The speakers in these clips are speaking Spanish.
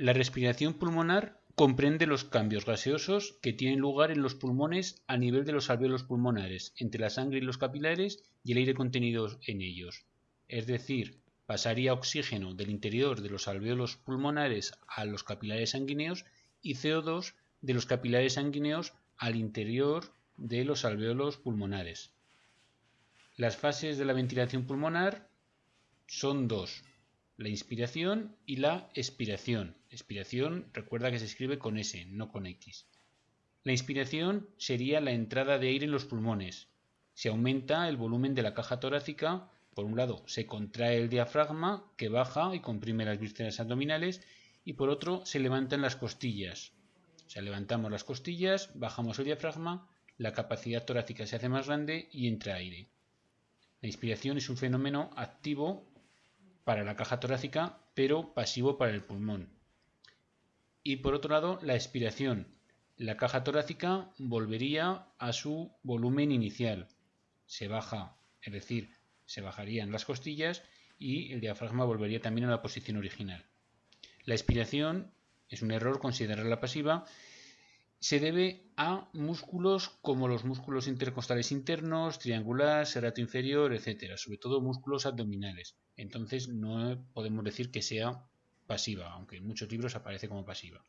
La respiración pulmonar comprende los cambios gaseosos que tienen lugar en los pulmones a nivel de los alvéolos pulmonares, entre la sangre y los capilares y el aire contenido en ellos. Es decir, pasaría oxígeno del interior de los alvéolos pulmonares a los capilares sanguíneos y CO2 de los capilares sanguíneos al interior de los alvéolos pulmonares. Las fases de la ventilación pulmonar son dos, la inspiración y la expiración. Expiración recuerda que se escribe con S, no con X. La inspiración sería la entrada de aire en los pulmones. Se aumenta el volumen de la caja torácica. Por un lado, se contrae el diafragma, que baja y comprime las vísceras abdominales, y por otro, se levantan las costillas. O sea, levantamos las costillas, bajamos el diafragma, la capacidad torácica se hace más grande y entra aire. La inspiración es un fenómeno activo para la caja torácica, pero pasivo para el pulmón. Y por otro lado, la expiración. La caja torácica volvería a su volumen inicial. Se baja, es decir, se bajarían las costillas y el diafragma volvería también a la posición original. La expiración es un error considerarla pasiva se debe a músculos como los músculos intercostales internos, triangular, serrato inferior, etc. Sobre todo músculos abdominales. Entonces no podemos decir que sea pasiva, aunque en muchos libros aparece como pasiva.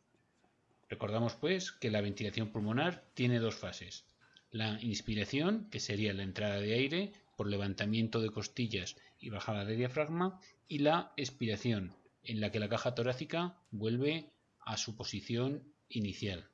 Recordamos pues que la ventilación pulmonar tiene dos fases. La inspiración, que sería la entrada de aire por levantamiento de costillas y bajada de diafragma, y la expiración, en la que la caja torácica vuelve a su posición inicial.